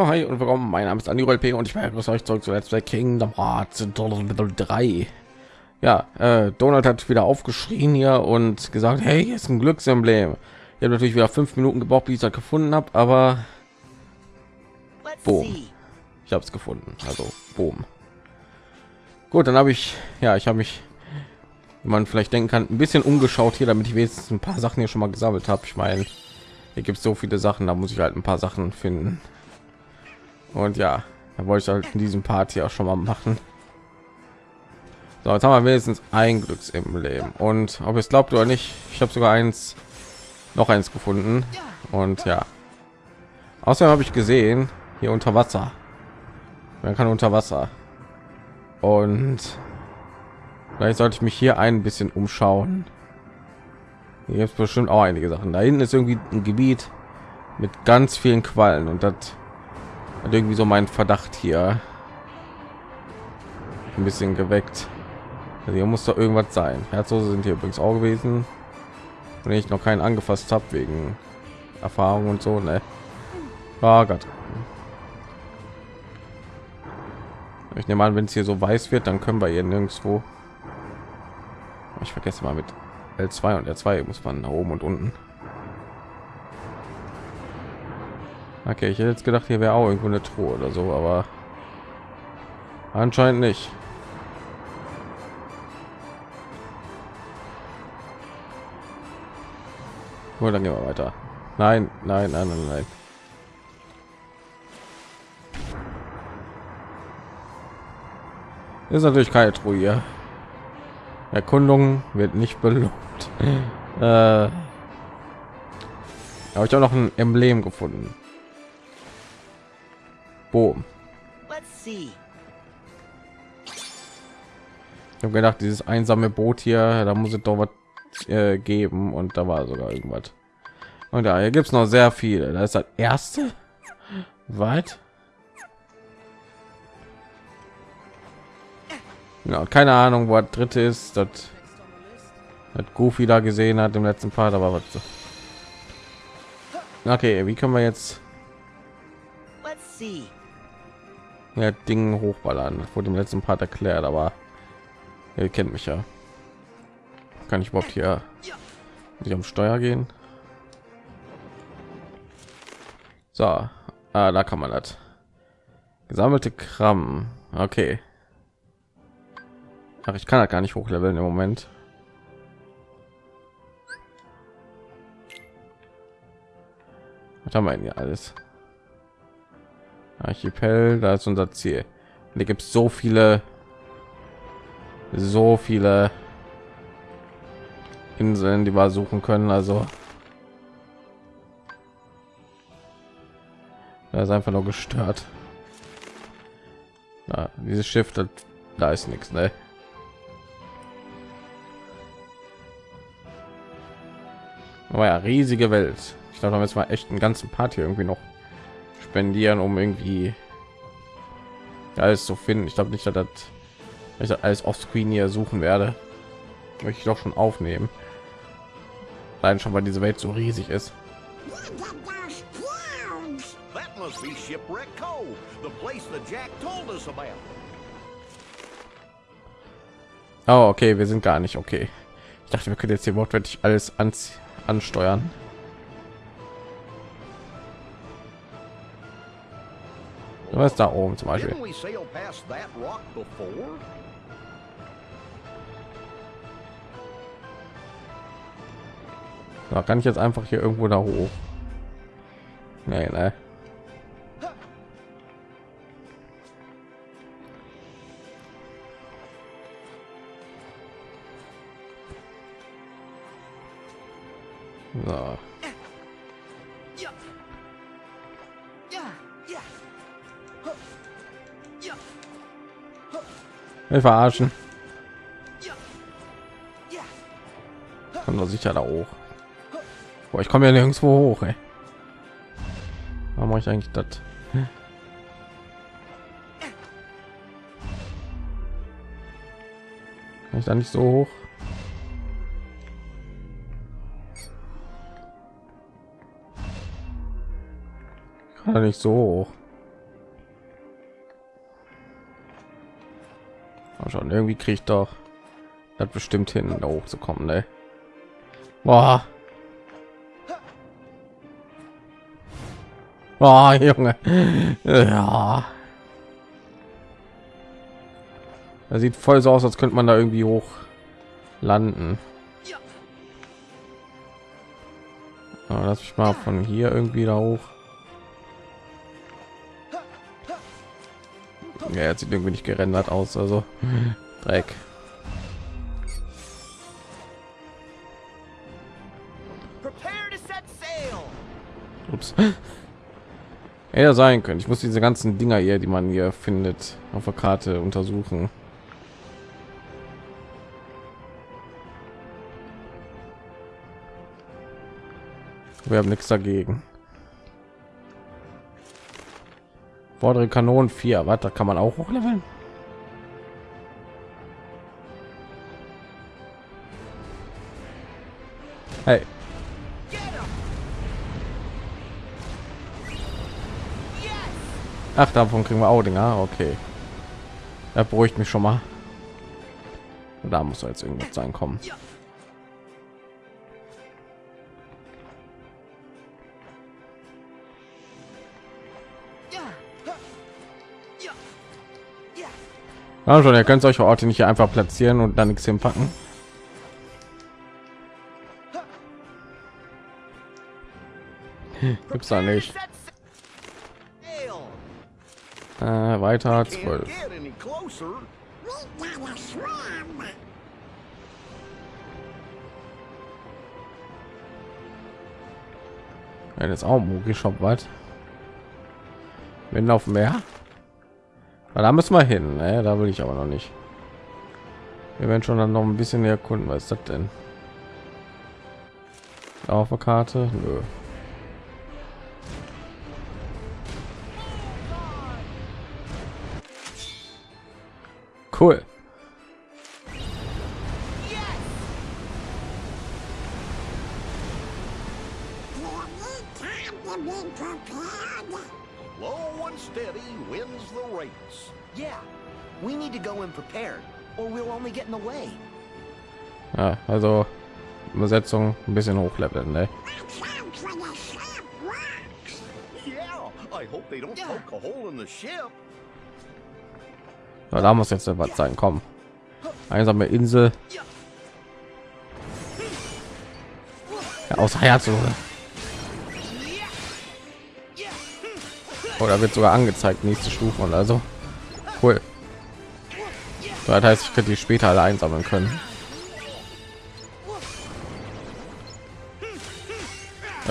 Ja, hi und willkommen. Mein Name ist Andi P. und ich begrüße euch zurück zu Let's Play Kingdom Hearts 3. Ja, äh, Donald hat wieder aufgeschrien hier und gesagt, hey, hier ist ein Glücksemblem. Ich habe natürlich wieder fünf Minuten gebraucht, bis ich das gefunden habe, aber boom, ich habe es gefunden. Also boom. Gut, dann habe ich, ja, ich habe mich, wie man vielleicht denken kann, ein bisschen umgeschaut hier, damit ich wenigstens ein paar Sachen hier schon mal gesammelt habe. Ich meine, hier gibt es so viele Sachen, da muss ich halt ein paar Sachen finden. Und ja, da wollte ich halt in diesem Part hier auch schon mal machen. So, jetzt haben wir wenigstens ein Glücks im Leben. Und ob es glaubt oder nicht, ich habe sogar eins, noch eins gefunden. Und ja, außerdem habe ich gesehen, hier unter Wasser. Man kann unter Wasser. Und vielleicht sollte ich mich hier ein bisschen umschauen. Hier gibt bestimmt auch einige Sachen. Da hinten ist irgendwie ein Gebiet mit ganz vielen Quallen und das hat irgendwie so mein Verdacht hier ein bisschen geweckt. Also hier muss doch irgendwas sein. Herzlose sind hier übrigens auch gewesen, wenn ich noch keinen angefasst habe wegen Erfahrung und so. Ne? Oh Gott. Ich nehme an, wenn es hier so weiß wird, dann können wir hier nirgendwo. Ich vergesse mal mit L2 und R2 muss man nach oben und unten. Okay, ich hätte jetzt gedacht, hier wäre auch irgendwo eine Truhe oder so, aber anscheinend nicht. Gut, dann gehen wir weiter. Nein, nein, nein, nein, nein. Ist natürlich keine Truhe. Erkundung wird nicht belohnt. äh, habe ich auch noch ein Emblem gefunden. Boom. Ich habe gedacht, dieses einsame Boot hier, da muss es doch was äh, geben und da war sogar irgendwas. Und da hier gibt es noch sehr viele. Da ist das erste. Weit. Ja, keine Ahnung, wo das dritte ist. Das hat Goofy da gesehen hat im letzten Part, aber was. Okay, wie können wir jetzt? Ja, Ding hochballern. Das wurde im letzten Part erklärt, aber ihr kennt mich ja. Kann ich überhaupt hier nicht am Steuer gehen? So, ah, da kann man das. Gesammelte Kram. Okay. Ach, ich kann das gar nicht hochleveln im Moment. Was haben wir denn hier alles? Archipel, da ist unser Ziel. Und hier gibt es so viele, so viele Inseln, die wir suchen können. Also da ist einfach nur gestört. Na, dieses Schiff, das, da ist nichts, ne? Aber ja, riesige Welt. Ich glaube, jetzt mal echt einen ganzen Part hier irgendwie noch spendieren, um irgendwie alles zu finden. Ich glaube nicht, dass das ich alles auf Screen hier suchen werde. Möchte ich doch schon aufnehmen. Allein schon, weil diese Welt so riesig ist. Oh, okay, wir sind gar nicht okay. Ich dachte, wir können jetzt hier wortwörtlich alles ansteuern. Was da oben zum Beispiel? Da kann ich jetzt einfach hier irgendwo da hoch. Nee, ne. So. Wir verarschen. Kommt doch sicher da hoch. Boah, ich komme ja nirgendwo hoch. Ey. Warum mache ich eigentlich das? Kann ich da nicht so hoch? Kann nicht so hoch. Schon irgendwie kriege ich doch das bestimmt hin da hoch zu kommen ne? Boah. Boah, Junge. Ja. Das sieht voll so aus, als könnte man da irgendwie hoch landen. Ja, lass mich mal von hier irgendwie da hoch. Ja, jetzt sieht irgendwie nicht gerendert aus, also Dreck. Ups. Ja, sein können. Ich muss diese ganzen Dinger hier, die man hier findet, auf der Karte untersuchen. Wir haben nichts dagegen. Vordere Kanonen 4. Was, da kann man auch hochleveln? Hey. Ach, davon kriegen wir auch Dinger. Okay. Er beruhigt mich schon mal. Da muss jetzt irgendwas sein kommen. Ja, schon, ihr könnt solche Orte nicht einfach platzieren und dann nichts hinpacken. Gibt's da nicht. Äh, weiter 12. Ja, das ist auch Mugi Shop was? Wenn auf Meer? Na, da müssen wir hin. Ne? Da will ich aber noch nicht. Wir werden schon dann noch ein bisschen erkunden. Was ist das denn? Auf der Karte? Nö. Cool. Also Übersetzung ein bisschen hochleveln, ne? Ja, da muss jetzt was sein. Komm, einsame Insel. Ja, außer Herz oder wird sogar angezeigt nächste Stufe und also cool. So, das heißt, ich könnte die später alle einsammeln können.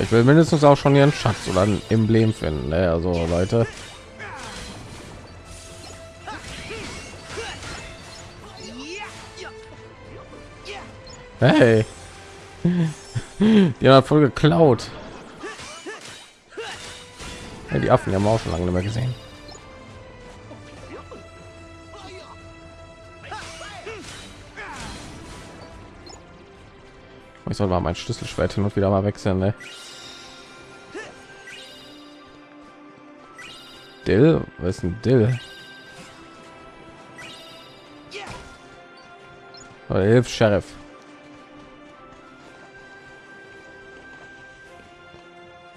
Ich will mindestens auch schon ihren Schatz oder ein Emblem finden. Ne? Also Leute. Hey. Die haben voll geklaut. Ja, die Affen haben wir auch schon lange nicht mehr gesehen. Ich soll mal mein Schlüsselschwert hin und wieder mal wechseln. Ne? Dill, was ist ein Dill? Oder hilf Sheriff.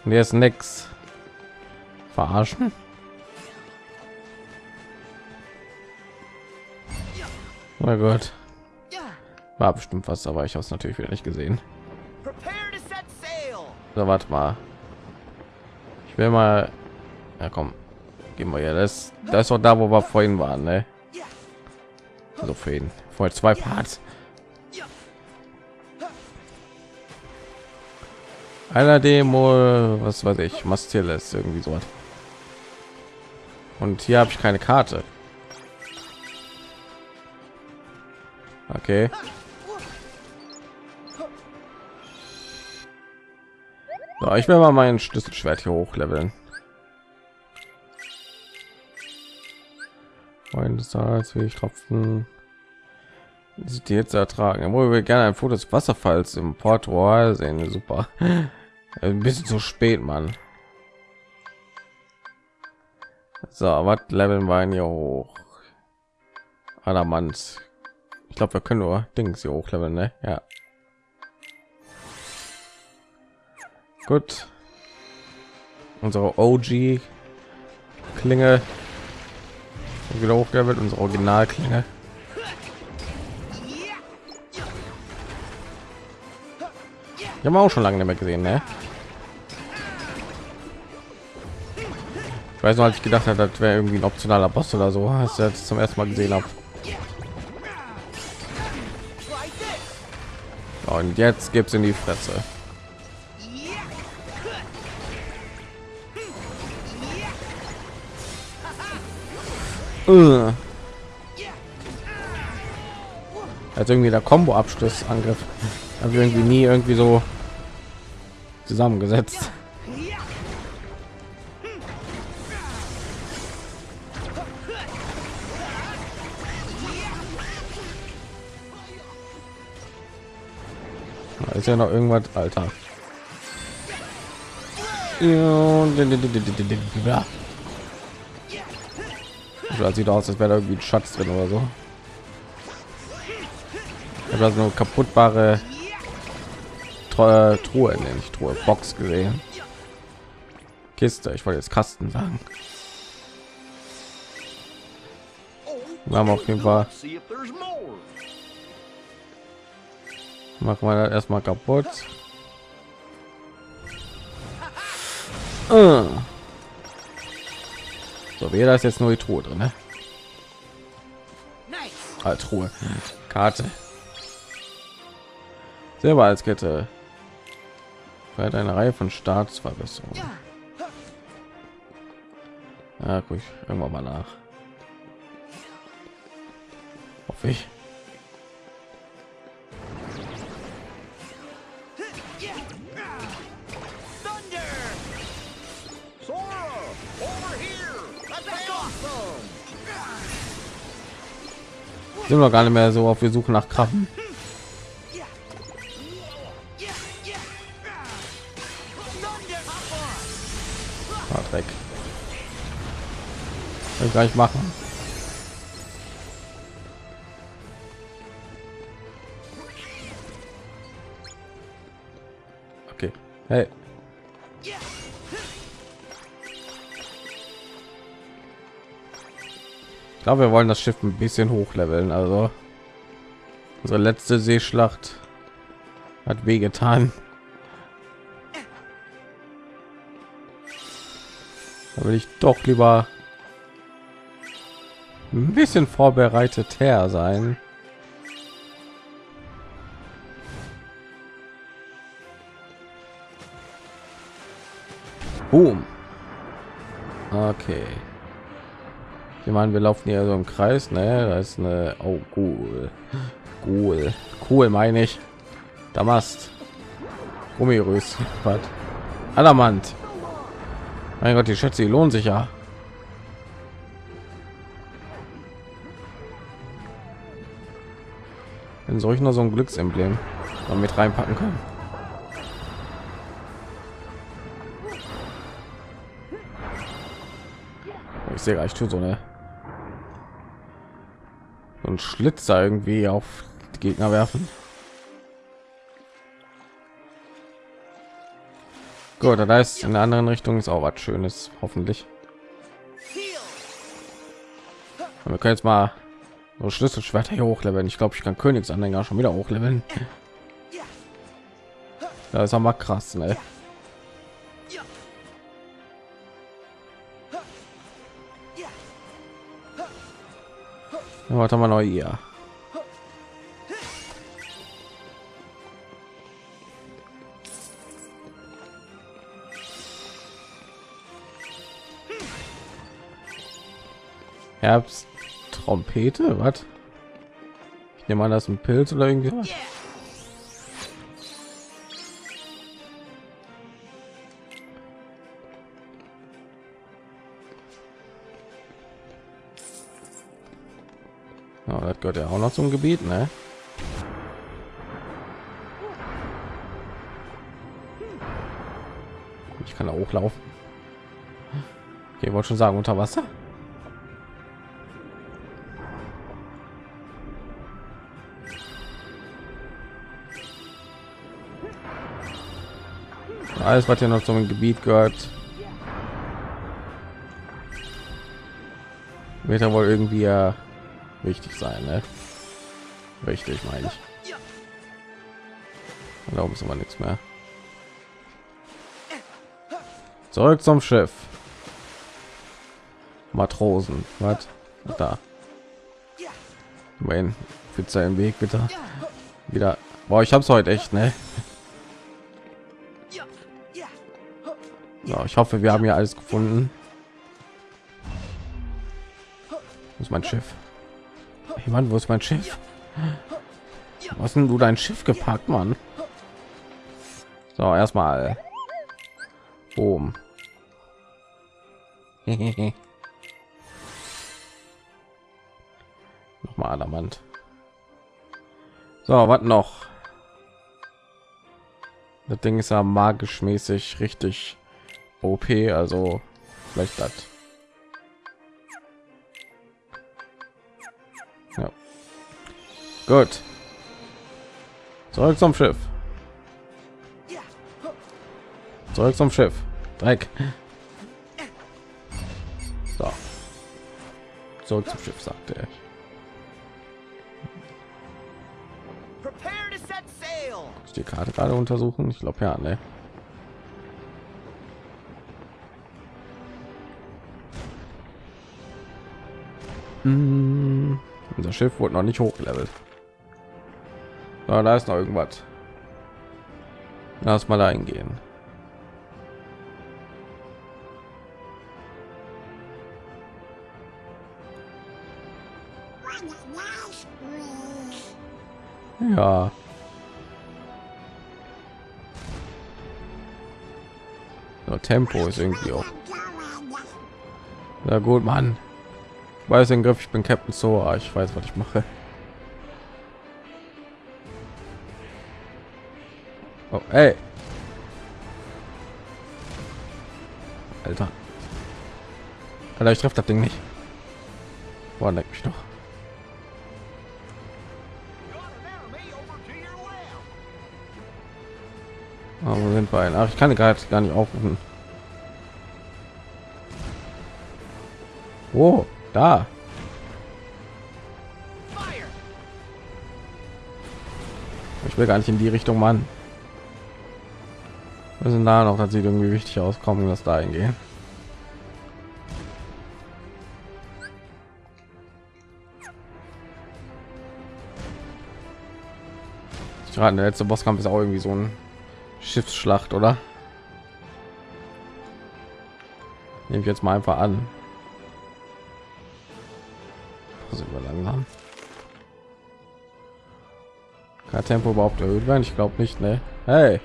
Und ist nix. Verarschen? Oh Gott. War bestimmt was, aber ich habe es natürlich wieder nicht gesehen. So, warte mal. Ich will mal. Ja, komm. Wir ja. Das, das ist doch da, wo wir vorhin waren, ne? Also für ihn. Vorher zwei Parts. Einer Demo, was weiß ich, Mastiles, irgendwie so. Und hier habe ich keine Karte. Okay. Ich will mal mein Schlüsselschwert hier hochleveln. Freundes als will ich tropfen. Sieht jetzt ertragen. Wo wir gerne ein Foto des Wasserfalls im Port Royal sehen. Super. Ein bisschen zu spät, Mann. So, was leveln wir hier hoch? Adamant. Ich glaube, wir können nur Dings hier hochleveln, ne? Ja. Gut. Unsere OG Klinge wieder hochgelevelt, unsere Originalklinge. Ich habe auch schon lange nicht mehr gesehen, ne? Ich weiß noch, als ich gedacht habe, das wäre irgendwie ein optionaler Boss oder so, als ich das zum ersten Mal gesehen habe. Und jetzt gibt's in die Fresse. Uh. Also irgendwie der Combo-Abschluss Angriff habe irgendwie nie irgendwie so zusammengesetzt. ist ja noch irgendwas, Alter. Ja. Das sieht aus, als wäre da irgendwie ein Schatz drin oder so. Ich habe nur kaputtbare Truhe, Truhe nenne ich Truhe, Box gesehen. Kiste, ich wollte jetzt Kasten sagen. Wir haben auf jeden Fall. Machen wir das erstmal kaputt. Uh. So, wäre das jetzt nur die Truhe drin, ne? Ah, Truhe, Karte. Selber als Kette. Feiert eine Reihe von Staatsverbesserungen. Ja, guck ich irgendwann mal nach. Hoffe ich. Sind wir gar nicht mehr so auf wir suchen nach Krabben. Ah, Dreck. Ich gleich machen. Okay. Hey. Ich glaube, wir wollen das Schiff ein bisschen hochleveln. Also unsere letzte Seeschlacht hat wehgetan. Da will ich doch lieber ein bisschen vorbereitet her sein. Boom. Okay. Ich meine, wir laufen hier so im Kreis, ne? Da ist eine oh, cool. Cool. Cool meine ich. Damast. Gummirös. Was? Adamant. Mein Gott, die Schätze, die lohnen sich ja. Wenn solch noch so ein Glücksemblem mit reinpacken können. Ich sehe gleich so eine ein Schlitzer irgendwie auf die Gegner werfen. Gut, da ist in der anderen Richtung ist auch was Schönes, hoffentlich. Und wir können jetzt mal so Schlüsselschwerter hier hochleveln. Ich glaube, ich kann Königsanhänger schon wieder hochleveln. Das ist aber krass, ne? Warte mal neu hier. Herbst Trompete, was? Ich nehme an, das ist ein Pilz oder irgendwie. Was? das gehört ja auch noch zum Gebiet, ne? Ich kann da hochlaufen. Okay, wollte schon sagen, unter Wasser. Alles, was hier noch zum Gebiet gehört, wird ja wohl irgendwie äh, wichtig sein. Ne? Richtig, meine ich. Da oben ist aber nichts mehr. Zurück zum Schiff. Matrosen, was? Da. Mein für seinen Weg bitte. Wieder. Boah, ich hab's heute echt, ne? So, ich hoffe, wir haben ja alles gefunden. Wo ist mein Schiff? Hey Mann, wo ist mein Schiff? Was denn du dein Schiff gepackt, Mann? So, erstmal oben. Nochmal Adamant. So, was noch? Das Ding ist ja magisch mäßig richtig OP, also vielleicht das. Gut. Zurück zum Schiff. Zurück zum Schiff. Dreck. So. Zurück zum Schiff, sagte er. Ich die Karte gerade untersuchen. Ich glaube ja, ne. Mm, Unser Schiff wurde noch nicht hochgelevelt. Ja, da ist noch irgendwas. Lass mal da hingehen. Ja. Ja, Tempo ist irgendwie auch. Na gut, Mann. Ich weiß den Griff, ich bin Captain Sora. Ich weiß, was ich mache. Ey. Alter. Alter, ich treffe das Ding nicht. Boah, leck mich doch. Ah, wo sind wir? Ach, ich kann gerade gar nicht aufrufen. Wo? Da. Ich will gar nicht in die Richtung, Mann. Wir sind da noch, das sieht irgendwie wichtig aus. Kommen das da hingehen. Ich rate, der letzte Bosskampf ist auch irgendwie so ein Schiffsschlacht, oder? Nehme ich jetzt mal einfach an. Sind wir langsam? Kann Tempo überhaupt erhöht werden? Ich glaube nicht, ne? Hey,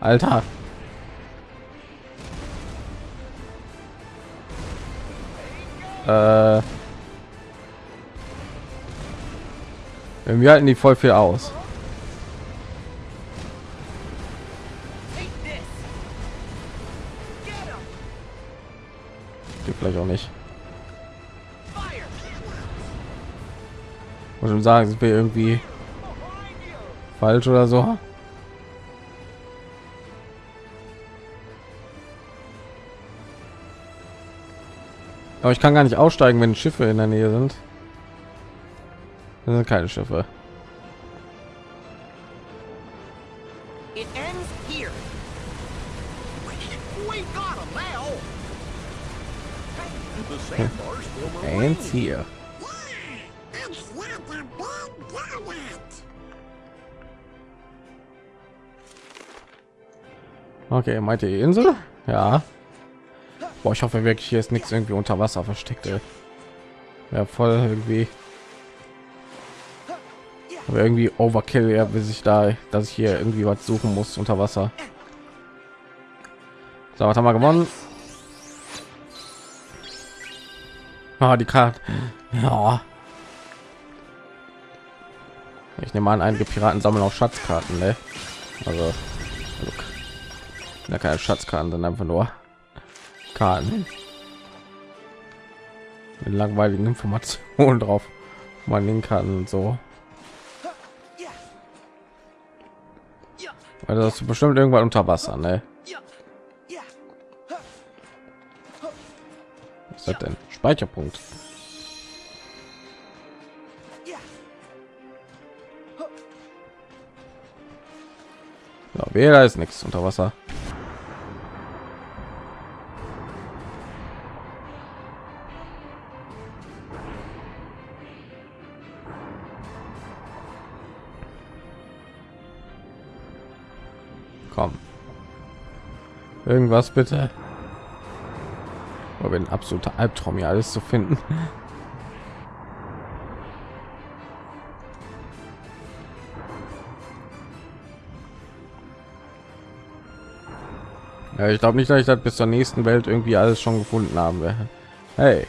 Alter. Äh, wir halten die voll viel aus. Die vielleicht auch nicht. Muss schon sagen, sind wir irgendwie falsch oder so. Aber ich kann gar nicht aussteigen, wenn Schiffe in der Nähe sind. Das sind keine Schiffe. Ends here. Donut. Okay, meint ihr die Insel? Ja. Boah, ich hoffe wirklich, hier ist nichts irgendwie unter Wasser versteckt. ey. Ja, voll irgendwie. Aber irgendwie Overkill, ja, bis ich da, dass ich hier irgendwie was suchen muss unter Wasser. So, was haben wir gewonnen? Ah, die Karte. Ja. Ich nehme an, einige Piraten sammeln auch Schatzkarten, ne? Also, also ja, keine Schatzkarten, sondern einfach nur Karten mit langweiligen Informationen drauf, man den kann und so. Weil das ist bestimmt irgendwann unter Wasser, ne? Was ist das denn? Speicherpunkt. Ja, weder ist nichts unter Wasser. Irgendwas bitte. Aber ein absoluter Albtraum hier alles zu finden. Ja, ich glaube nicht, dass ich das bis zur nächsten Welt irgendwie alles schon gefunden haben werde. Hey.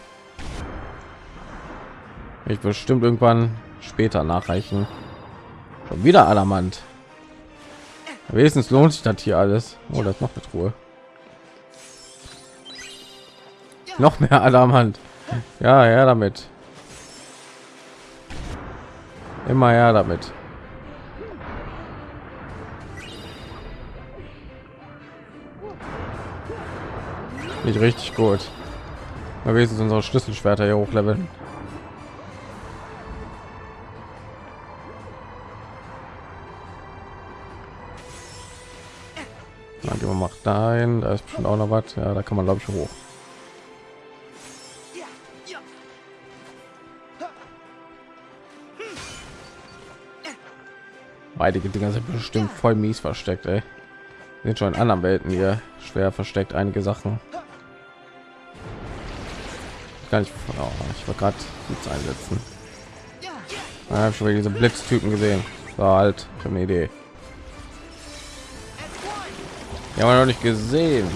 Ich bestimmt irgendwann später nachreichen. Schon wieder Adamant. Wenigstens lohnt sich das hier alles. Oh, das noch eine Truhe. Noch mehr Adamant. Ja, ja, damit. Immer ja damit. Nicht richtig gut. Mal wenigstens unsere Schlüsselschwerter hier hochleveln. Gehen wir mal dahin. Da ist bestimmt auch noch was. Ja, da kann man glaube ich hoch. Einige Dinger sind bestimmt voll mies versteckt, ey. Sind schon in anderen Welten hier schwer versteckt, einige Sachen. Gar nicht, oh, ich war gerade Blitz einsetzen. Ich habe schon wieder diese Blitztypen gesehen. So halt, ich eine Idee. Ja, haben noch nicht gesehen.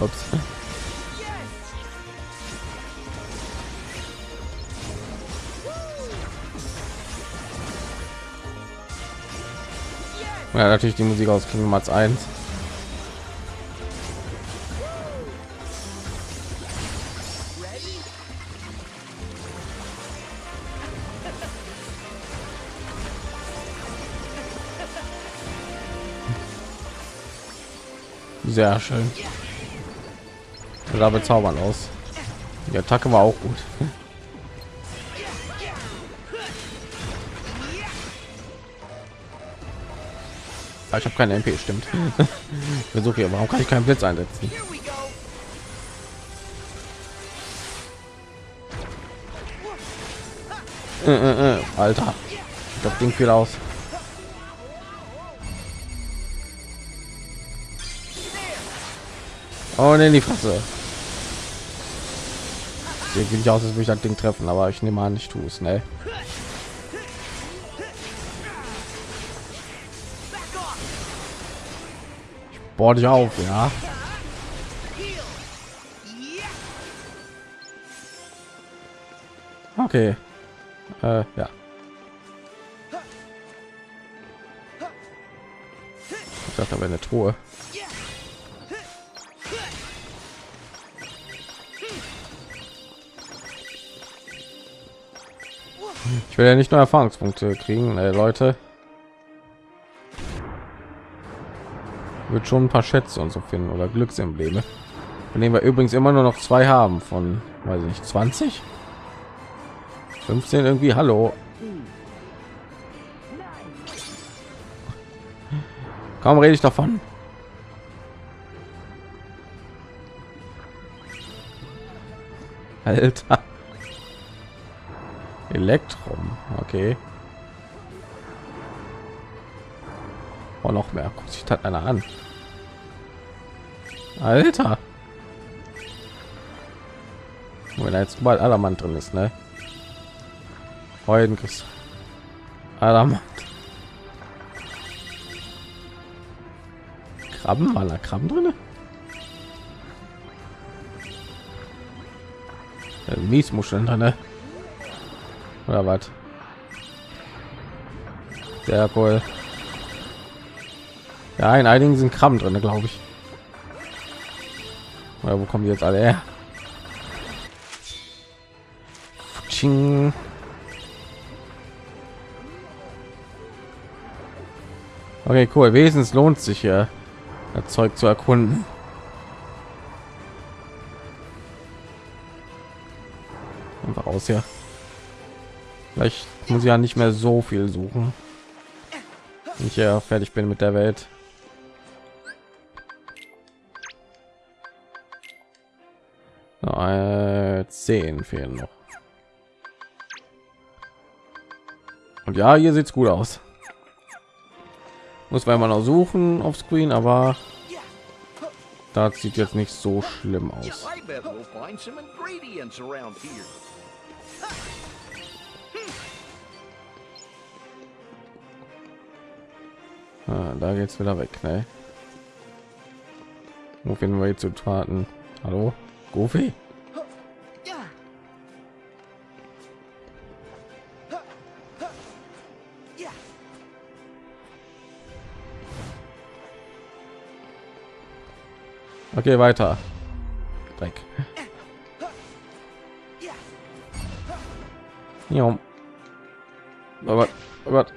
Ups. Ja, natürlich die Musik aus Kingdom Hearts 1. Sehr schön. sah bezaubernd aus. Die Attacke war auch gut. Ah, ich habe keine MP, stimmt. Versuche hier, warum kann ich keinen Blitz einsetzen? Äh, äh, äh, Alter, das Ding viel aus. Oh ne, die Fresse. Sieht nicht aus, als würde ich das Ding treffen, aber ich nehme an, ich tue es, ne? Bohr dich auf, ja. Okay. Äh, ja. Ich dachte, da wäre eine Truhe. Ich will ja nicht nur Erfahrungspunkte kriegen, äh, Leute. Wird schon ein paar Schätze und so finden oder Glücksembleme. Von denen wir übrigens immer nur noch zwei haben von, weiß ich nicht, 20? 15 irgendwie, hallo. Kaum rede ich davon. Alter. Elektrum, okay. Oh, noch mehr. Guckt sich das einer an. Alter. Wenn da jetzt mal Allermann drin ist, ne? Heute kriegst Allermann. Krabben, war da Krabben drin? Miesmuscheln drin, ne? Oder was? Sehr cool. Ja, in einigen sind Krabben drin, glaube ich. Oder wo kommen die jetzt alle her? Ching. Okay, cool. Wesens lohnt sich hier, das Zeug zu erkunden. Einfach aus hier. Vielleicht muss ich ja nicht mehr so viel suchen. Wenn ich ja fertig bin mit der Welt. Äh, zehn fehlen noch. Und ja, hier sieht's gut aus. Muss man mal noch suchen auf Screen, aber das sieht jetzt nicht so schlimm aus. Ah, da geht's wieder weg, ne? Wo finden wir jetzt zu Taten? Hallo? Goofy? Okay, weiter. Dreck. Ja. Oh Gott.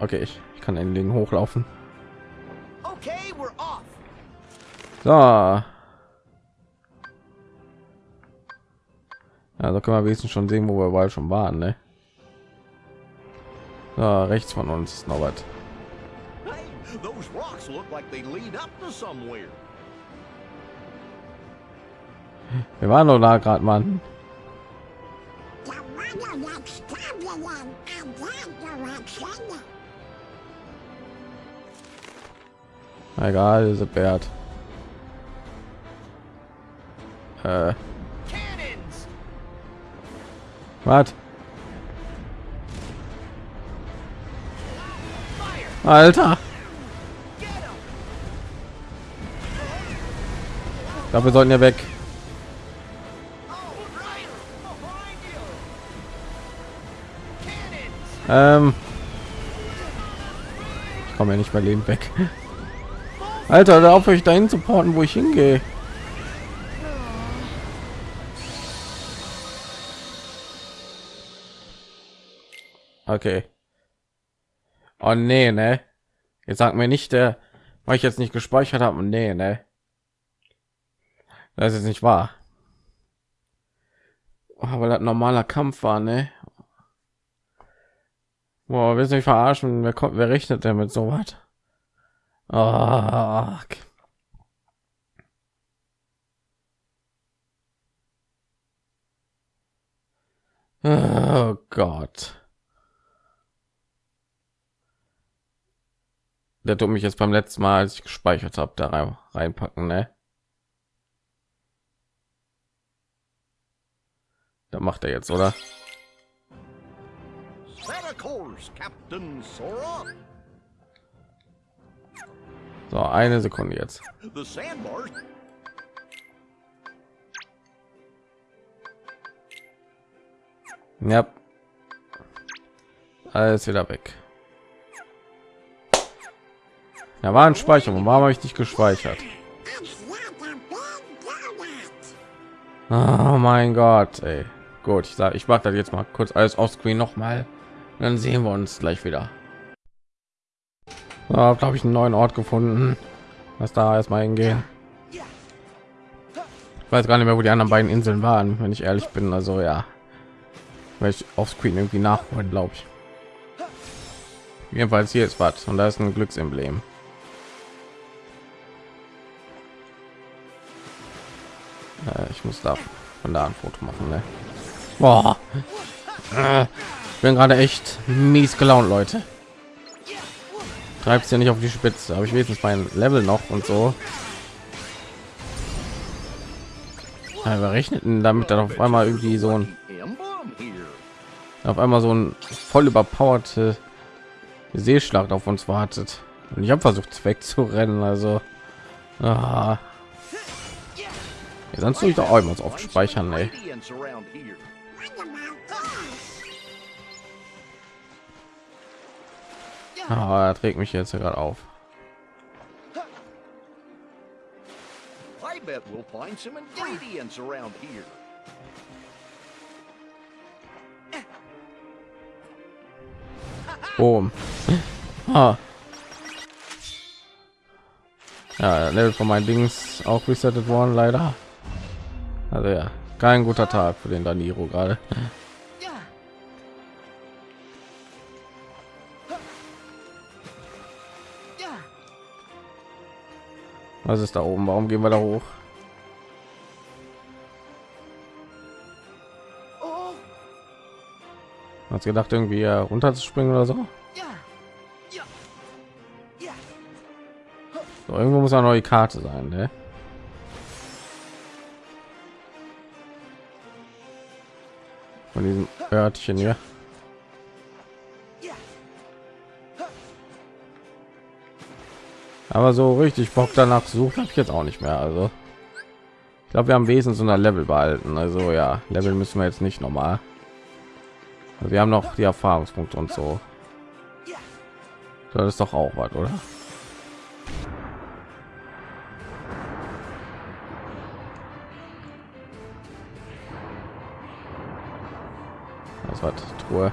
Okay, ich, ich kann ein Ding hochlaufen. Okay, we're off. So. Also können wir wenigstens schon sehen, wo wir überall schon waren, ne? So, rechts von uns ist noch was. Hey, those rocks look like they lead up to somewhere. Wir waren doch da gerade, Mann. Egal, ist wert. Äh! Was? Alter, dafür sollten wir weg. Ähm, ich komme ja nicht mehr lebend weg. Alter, da auf euch dahin zu porten, wo ich hingehe. Okay. Oh nee, ne? Jetzt sagt mir nicht der, weil ich jetzt nicht gespeichert habe. Nee, ne? Das ist nicht wahr. Aber das normaler Kampf war, ne? Boah, willst du mich verarschen? Wer kommt, wer rechnet denn mit so was? Oh, oh Gott. Der tut mich jetzt beim letzten Mal, als ich gespeichert habe, da rein, reinpacken, ne? Da macht er jetzt, oder? So, eine Sekunde jetzt. Ja. Alles wieder weg. Da war ein Speicherung. Warum habe ich nicht gespeichert? Oh mein Gott, ey. Gut, ich sage, ich mache das jetzt mal kurz alles auf Screen noch mal. Dann sehen wir uns gleich wieder. So, habe ich einen neuen Ort gefunden. Was da erstmal hingehen. Ich weiß gar nicht mehr, wo die anderen beiden Inseln waren, wenn ich ehrlich bin. Also ja, weil ich auf Screen irgendwie nachholen, glaube ich. Jedenfalls hier ist was und da ist ein Glücksemblem. Ich muss da von da ein Foto machen. Ne? Boah. Ich bin gerade echt mies gelaunt, Leute. Treibst ja nicht auf die Spitze, aber ich wenigstens mein Level noch und so. Wir rechneten damit dann auf einmal irgendwie so ein auf einmal so ein voll überpowerte Seeschlacht auf uns wartet. Und ich habe versucht wegzurennen, also ah. Ja, sonst tue ich doch auch immer so oft speichern, ey. Ah, er trägt mich jetzt gerade auf. Boom. Ah. Ja, Level von meinen Dings auch resettet worden, leider. Also ja, kein guter Tag für den Daniro gerade. Was ist da oben? Warum gehen wir da hoch? Hast gedacht, irgendwie äh, runter zu springen oder so? so irgendwo muss eine neue Karte sein, ne? Von diesem Örtchen hier. Aber so richtig Bock danach sucht habe ich jetzt auch nicht mehr. Also ich glaube, wir haben wesentlich so einer Level behalten. Also ja, Level müssen wir jetzt nicht normal. Also wir haben noch die Erfahrungspunkte und so. Das ist doch auch was, oder? Truhe.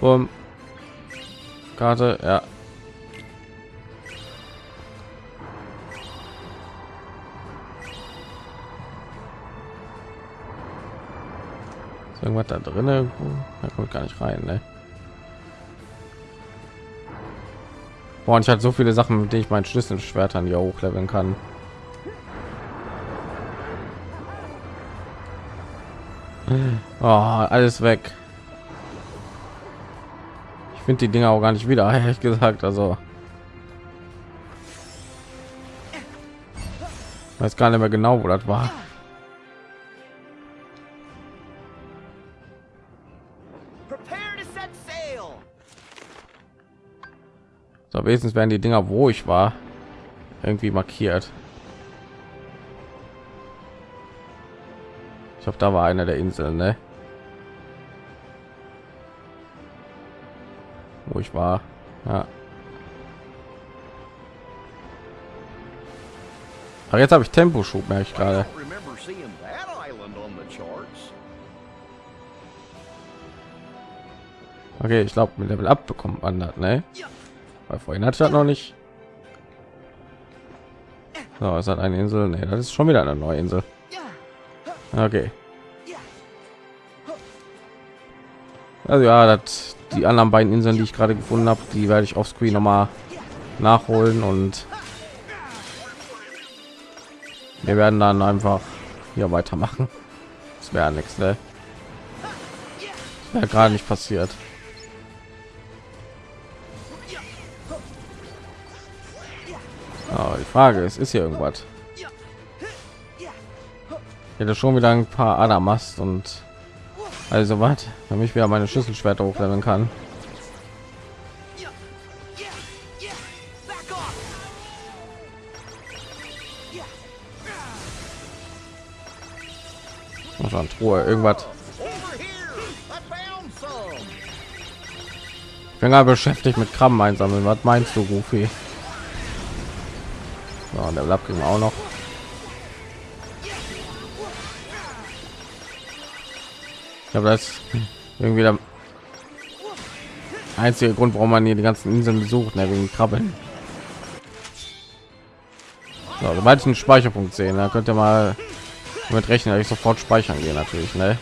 Um Karte, ja. Ist irgendwas da drin irgendwo? Da kommt gar nicht rein, ne? Boah, und ich hatte so viele Sachen, mit denen ich mein Schlüsselschwert an hier hochleveln kann. Oh, alles weg. Ich finde die Dinger auch gar nicht wieder, ehrlich gesagt. Also weiß gar nicht mehr genau, wo das war. So, wenigstens werden die Dinger, wo ich war, irgendwie markiert. Ich glaube, da war einer der Inseln, ne? Wo ich war. Ja. Aber jetzt habe ich Temposchub, merke ich gerade. Okay, ich glaube, mit Level Up bekommt man das, ne? Weil vorhin ich das noch nicht. So, ist das eine Insel? Ne, das ist schon wieder eine neue Insel. Okay. Also ja, das, die anderen beiden Inseln, die ich gerade gefunden habe, die werde ich auf Screen noch mal nachholen und wir werden dann einfach hier weitermachen. Das wäre nichts, ne? Wäre gerade nicht passiert. Oh, die Frage ist, ist hier irgendwas? Hätte schon wieder ein paar Adamast und also was, damit ich wieder meine Schlüsselschwerter hochleveln kann. Truhe irgendwas. Ich bin gerade beschäftigt mit Krabben einsammeln. Was meinst du, Goofy? So, der Lapp ging auch noch. Habe das irgendwie der einzige Grund, warum man hier die ganzen Inseln besucht, ne, wegen Krabbeln. So, sobald ich einen Speicherpunkt sehen, dann könnt ihr mal damit rechnen, dass ich sofort speichern gehe, natürlich, ne?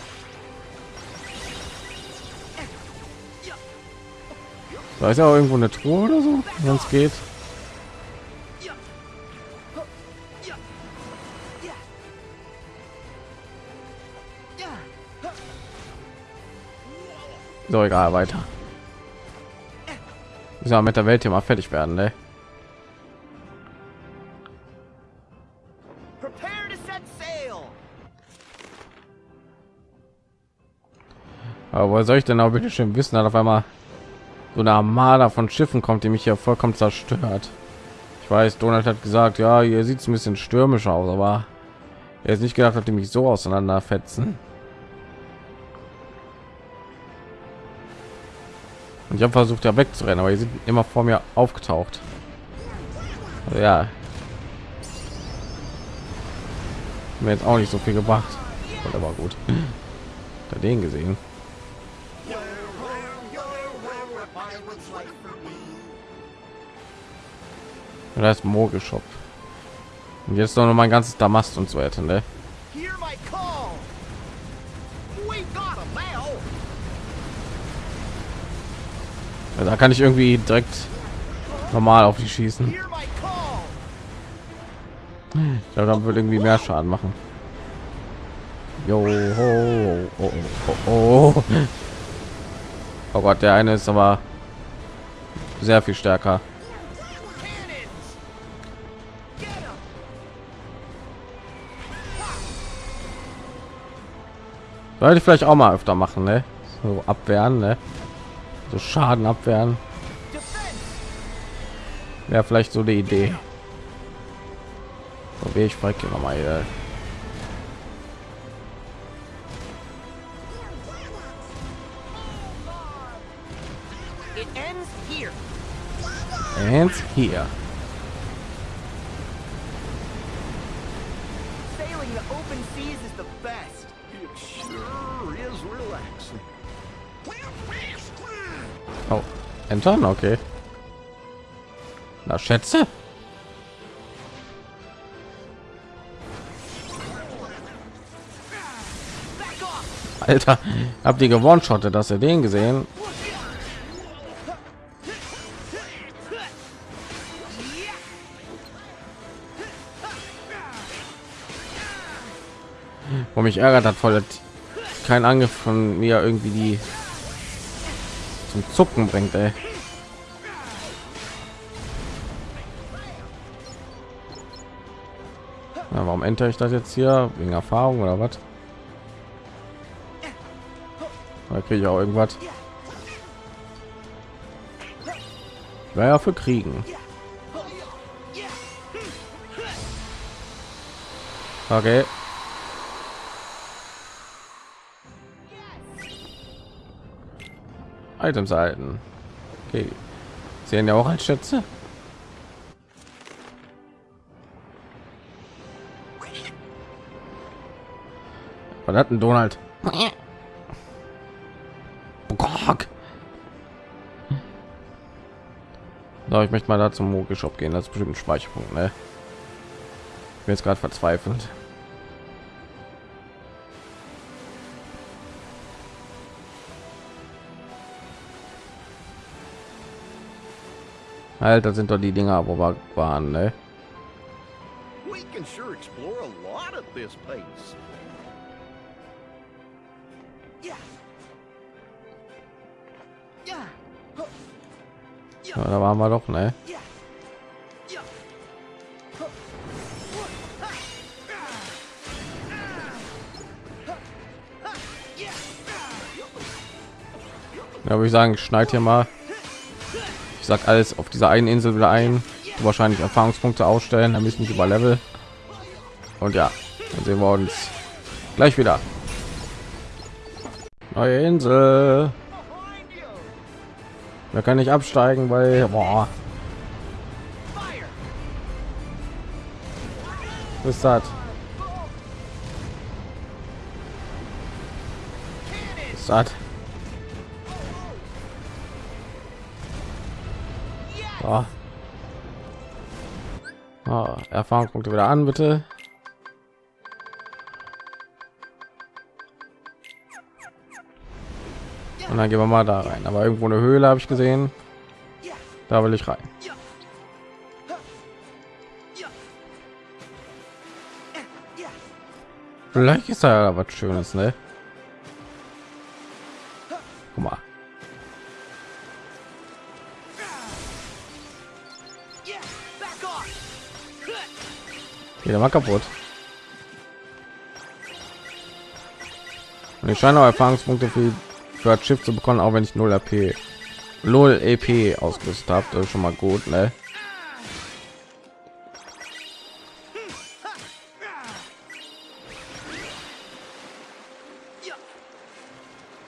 Da ist ja irgendwo eine Truhe oder so, es geht. So, egal, weiter. Müssen wir mit der Welt hier mal fertig werden, ne? Aber woher soll ich denn auch bitte schön wissen, dass auf einmal so eine Armada von Schiffen kommt, die mich hier vollkommen zerstört? Ich weiß, Donald hat gesagt, ja, hier sieht es ein bisschen stürmisch aus, aber er ist nicht gedacht, dass die mich so auseinanderfetzen. Und ich habe versucht, ja wegzurennen, aber die sind immer vor mir aufgetaucht. Also, ja, mir jetzt auch nicht so viel gebracht, aber war gut. Da den gesehen. Das ist Mogelshop. Und jetzt noch mein ganzes Damast und so weiter, ne? Da kann ich irgendwie direkt normal auf die schießen. Ich glaube, dann würde irgendwie mehr Schaden machen. Jo, ho, oh, oh, oh, oh. Gott, der eine ist aber sehr viel stärker. Sollte ich vielleicht auch mal öfter machen, ne? So abwehren, ne? So Schaden abwehren. Wäre vielleicht so die Idee. So, wie ich frage noch mal hier. It ends here. And hier. Sailing the open seas is the best. It sure is relaxing. Oh, entern, okay. Na, Schätze. Alter, habt ihr gewonnen, Schotte, dass ihr den gesehen? Wo mich ärgert hat, voll kein Angriff von mir irgendwie die zum Zucken bringt, ey. Na, warum enter ich das jetzt hier wegen Erfahrung oder was? Da kriege ich auch irgendwas. Wäre ja für Kriegen. Okay. Items halten. Okay. Sehen ja auch als Schätze. Was hat denn Donald? So, ich möchte mal da zum Moge Shop gehen. Das ist bestimmt ein Speicherpunkt, ne? Ich bin jetzt gerade verzweifelt. Alter, sind doch die Dinger, wo wir waren, ne? We can sure explore a lot at this pace. Yeah. Yeah. Huh. Ja, da waren wir doch, ne? Ja, würde ich sagen, schneid hier mal. Ich sag alles auf dieser einen Insel wieder ein. Wahrscheinlich Erfahrungspunkte ausstellen, damit ich nicht über Level. Und ja, dann sehen wir uns gleich wieder. Neue Insel. Da kann ich absteigen, weil boah, was ist das? Ist das? Oh. Oh, Erfahrungspunkte wieder an, bitte. Und dann gehen wir mal da rein. Aber irgendwo eine Höhle habe ich gesehen. Da will ich rein. Vielleicht ist da ja was Schönes, ne? Geht mal kaputt. Und ich scheine auch Erfahrungspunkte für, für das Schiff zu bekommen, auch wenn ich 0 AP, 0 EP ausgerüstet habe. Das ist schon mal gut, ne?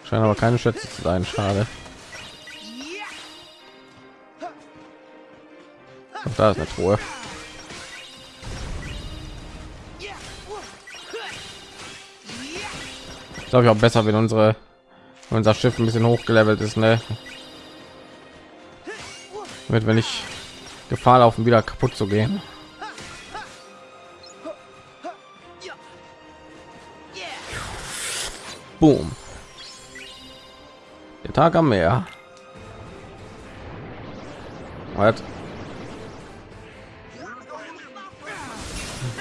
Scheint aber keine Schätze zu sein. Schade. Auch da ist eine Truhe. Glaube ich auch besser, wenn unsere unser Schiff ein bisschen hochgelevelt ist, ne? Mit wenn ich Gefahr laufen, wieder kaputt zu gehen. Boom. Der Tag am Meer. Was?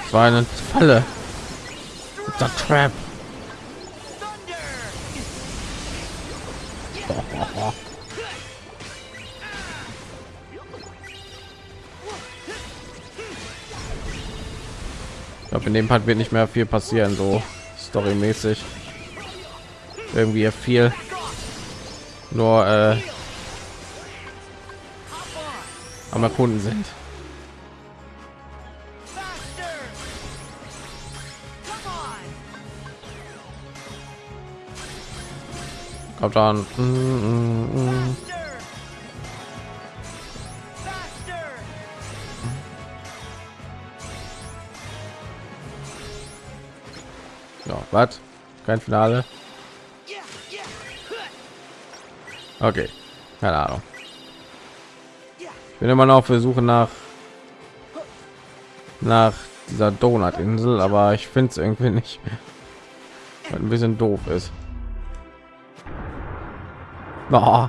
Das war eine Falle. Der Trap. Dem Part wird nicht mehr viel passieren, so storymäßig. Irgendwie viel nur äh, am Erkunden sind. Kommt dann. Mm, mm, mm. Was? Kein Finale. Okay, keine Ahnung. Ich bin immer noch auf der Suche nach nach dieser Donut-Insel, aber ich finde es irgendwie nicht. Weil ein bisschen doof ist. Oh.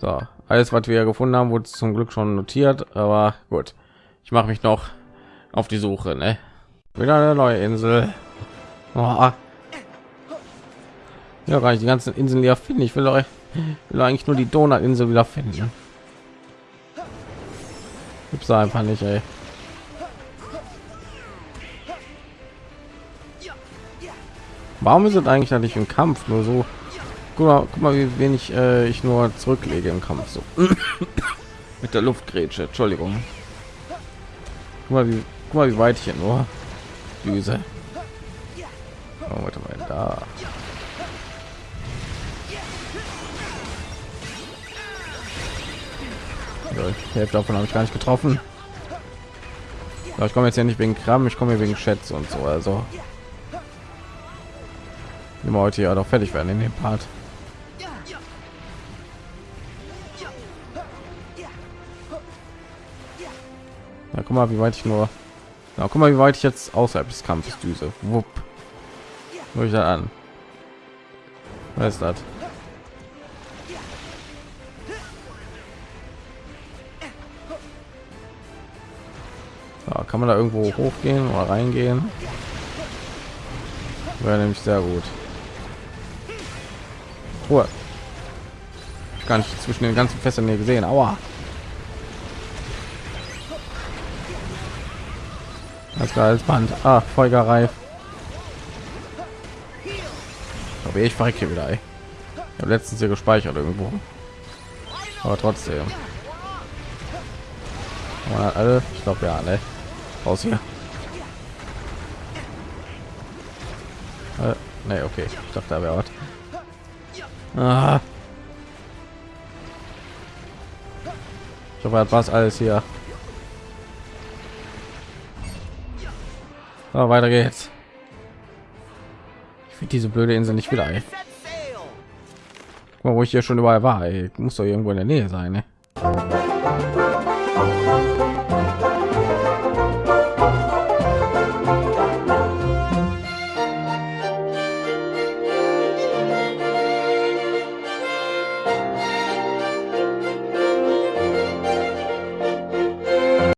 So, alles, was wir gefunden haben, wurde zum Glück schon notiert, aber gut. Ich mache mich noch auf die Suche, ne? Wieder eine neue Insel. Oh. Ja, gar nicht die ganzen Inseln ja finden. Ich will euch will eigentlich nur die Donut-Insel wieder finden. Gibt's einfach nicht, ey. Warum ist es eigentlich nicht im Kampf nur so? Guck mal, guck mal wie wenig äh, ich nur zurücklege im Kampf so mit der Luftgrätsche. Entschuldigung. Guck mal, wie, guck mal, wie weit ich hier nur düse. Oh, warte mal, da. Die Hälfte davon habe ich gar nicht getroffen. Ja, ich komme jetzt ja nicht wegen Kram, ich komme wegen Schätze und so. Also immer heute ja doch fertig werden in dem Part. Ja, guck mal, wie weit ich nur. Ja, guck mal, wie weit ich jetzt außerhalb des Kampfes düse. Wupp. Nur ich da an. Was ist das? Ja, kann man da irgendwo hochgehen oder reingehen? Wäre nämlich sehr gut. Ruhe. Gar nicht zwischen den ganzen Fässern hier gesehen. Aua. Das als Band. Ah, Folgerreif. Aber ich verrecke wieder. Ey. Ich habe letztens hier gespeichert irgendwo. Aber trotzdem. alle, ich glaube ja, ne? Raus hier. Äh, ne, okay. Ich dachte, da wäre was. Ah. Ich hoffe, was alles hier. Weiter geht's. Ich finde diese blöde Insel nicht wieder. Ey. Mal, wo ich hier schon überall war. Ey. Muss doch irgendwo in der Nähe sein. Ne?